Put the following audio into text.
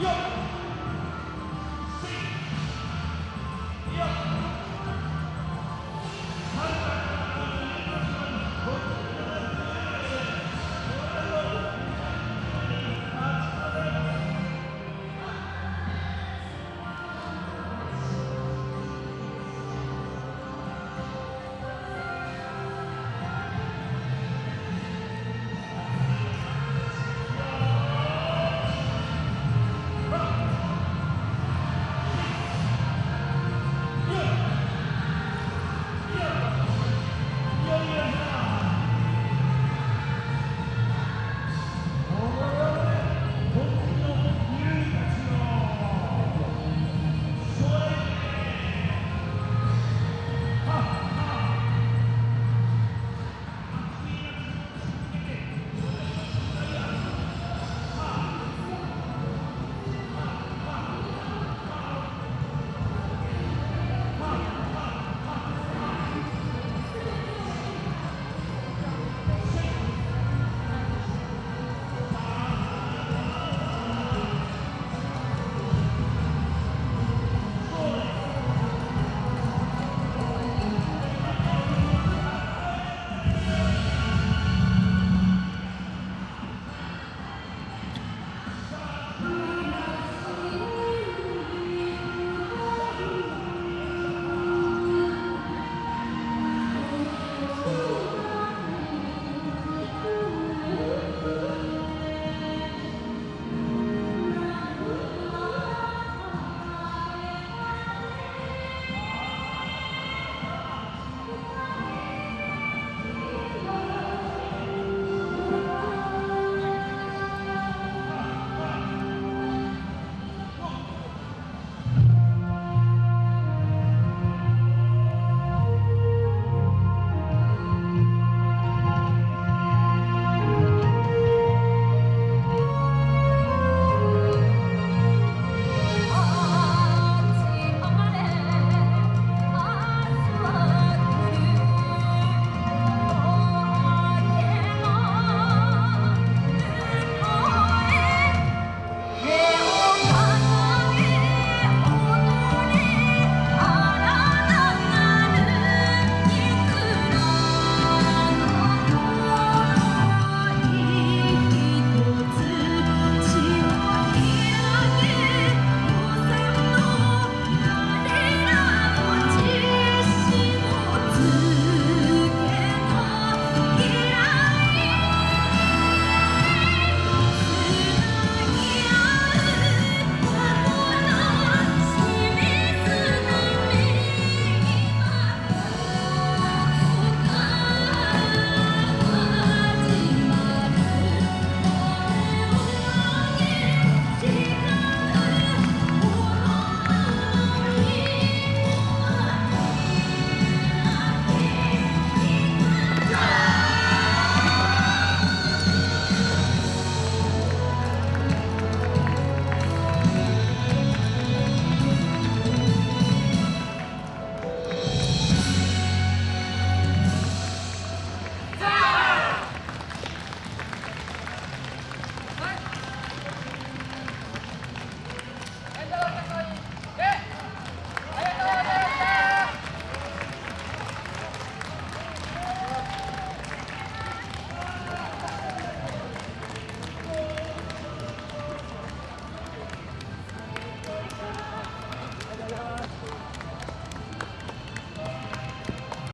Yeah.